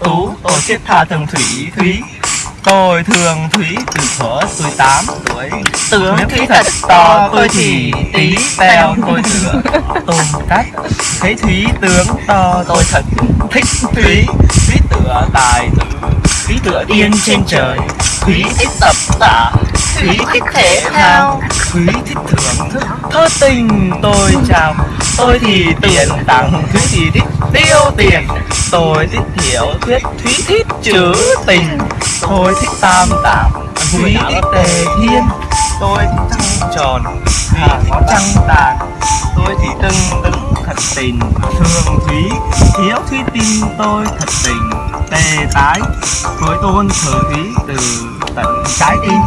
tú, tôi thiết tha thường thủy thúy. Tôi thường thúy từ thuở tuổi tám tuổi. Tướng thúy thật to, tôi thì tí teo tôi thừa. Tôm cách thấy thúy tướng to, tôi thật thích thúy. Thúy tựa tài tử, thúy tựa tiên trên trời thúy thích tập tạ thúy thích thể thao. thúy thích thưởng thức. Thơ tình tôi chào. Tôi thì tiền tặng thúy thì thích tiêu tiền. Tôi thích hiểu thuyết thúy thích chữ tình. Tôi thích tam tạng thúy thích tề thiên. Tôi thích trăng tròn thúy thích trăng tàn. Tôi thì tưng tưng thật tình thương thúy hiếu thúy tin tôi thật tình tề tái. Tôi tôn thờ thúy từ tận trái tim.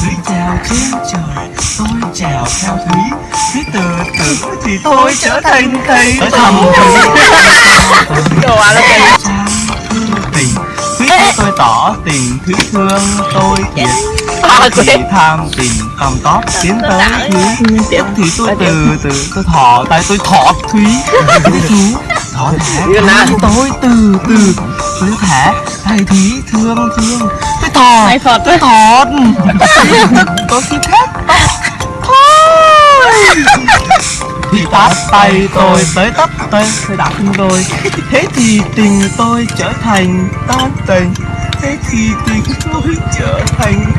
Thúy trèo trên trời tôi trèo theo thúy thúy từ từ thì tôi trở thành thầy thầm Đồ à, là tình thúy tôi tỏ tình thúy thương tôi thiệt À, thì tham tình còn tóp tiến tới thúy tiếp thì tôi từ từ tôi thỏ tại tôi thọ thúy thú thỏ thẻ tôi từ từ tôi thẻ. Thầy thúy thương thương tôi thọ Mày Phật tôi thọ tôi xin hết thôi. Thì tát tay tôi tới tấp tay tôi đã thương tôi thế thì tình tôi trở thành tan tình thế thì tình tôi trở thành